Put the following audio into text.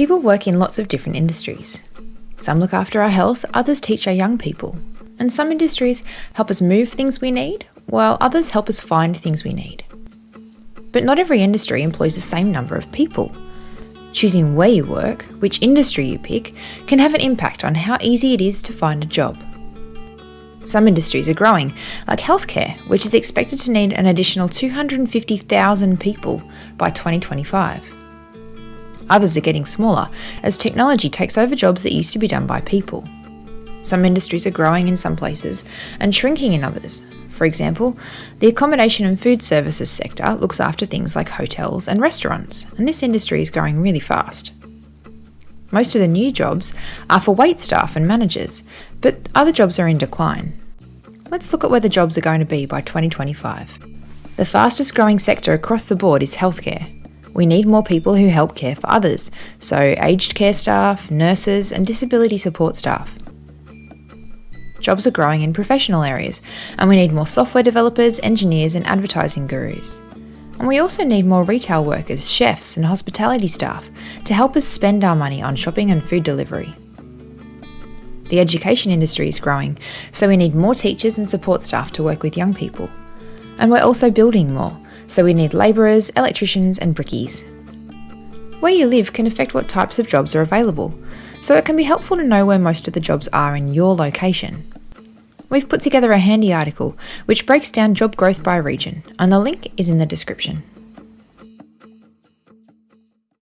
People work in lots of different industries. Some look after our health, others teach our young people. And some industries help us move things we need, while others help us find things we need. But not every industry employs the same number of people. Choosing where you work, which industry you pick, can have an impact on how easy it is to find a job. Some industries are growing, like healthcare, which is expected to need an additional 250,000 people by 2025. Others are getting smaller as technology takes over jobs that used to be done by people. Some industries are growing in some places and shrinking in others. For example, the accommodation and food services sector looks after things like hotels and restaurants, and this industry is growing really fast. Most of the new jobs are for wait staff and managers, but other jobs are in decline. Let's look at where the jobs are going to be by 2025. The fastest growing sector across the board is healthcare, we need more people who help care for others, so aged care staff, nurses, and disability support staff. Jobs are growing in professional areas, and we need more software developers, engineers, and advertising gurus. And we also need more retail workers, chefs, and hospitality staff to help us spend our money on shopping and food delivery. The education industry is growing, so we need more teachers and support staff to work with young people. And we're also building more, so we need labourers, electricians, and brickies. Where you live can affect what types of jobs are available, so it can be helpful to know where most of the jobs are in your location. We've put together a handy article which breaks down job growth by region, and the link is in the description.